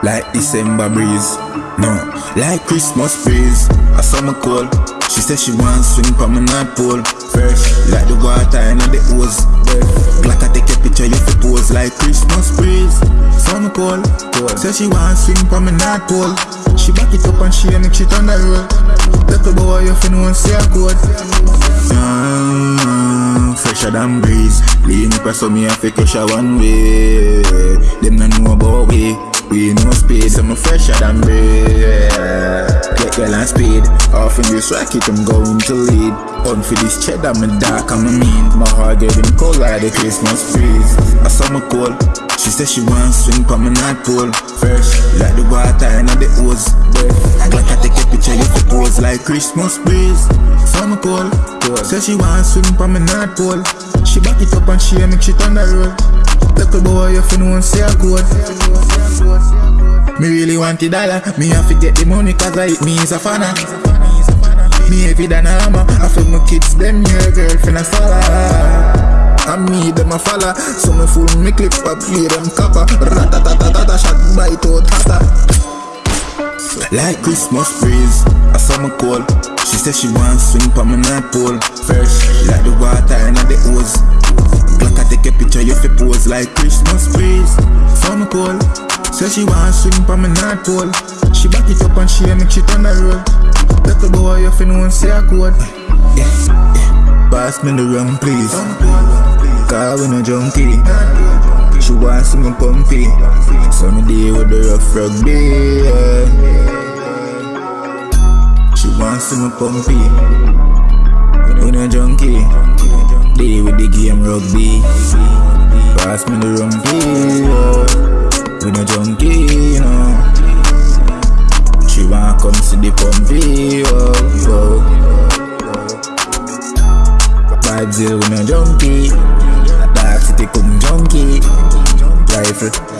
Like December breeze, no, like Christmas breeze. A summer cold, she said she want swing from my North Pole. First, like the water and the hose. Black I take a picture, you fi pose like Christmas breeze. Summer cold, cold. Say she want swing from my North Pole. She back it up and she make shit on the road. Little boy, you fi know see a code. Ah, fresher than breeze. Lean up so me a fi catch a one way. Them no know about we. We no speed, so me fresher than breeze. Get girl and speed. Off in this racket, I'm going to lead. On for this cheddar, me dark and me mean. My heart getting cold like the Christmas breeze. A summer cold. She said she want swing from my North Pole. First, like the water in the hose. Like I take a picture, you pose like Christmas breeze. Summer cold. Say she want swing from my North Pole. She back it up and she make shit on the road. Little boy, you fi know say a code. Me really want the dollar. Me have to get the money cause I me is a fanner. Me heavy than a hammer. I feel my kids, them your girlfriend a follow. And me, them a follow. So me fool me clip up, play them copper. Ratatatata, shot bite out hotter. Like Christmas breeze, a summer cold. She said she want swing from my North Pole. First, like the water and the hose. Black I take a picture, you fi pose like Christmas breeze. Summer cold. Say she want swing from my North Pole. She back it up and she make shit on the road. Little boy, you fi know say a code. Yeah. Pass me the rum, please. Cause we no junkie. She want see me pumpy. So me deal with the rough rugby. Yeah. She want see me pumpy. We no junkie. Deal with the game rugby. Pass me the rum, please. Yeah. We no junkie, you know. She want come see the pumpy. Oh, oh. Here, we no junkie. Dark city come junkie. Rifle.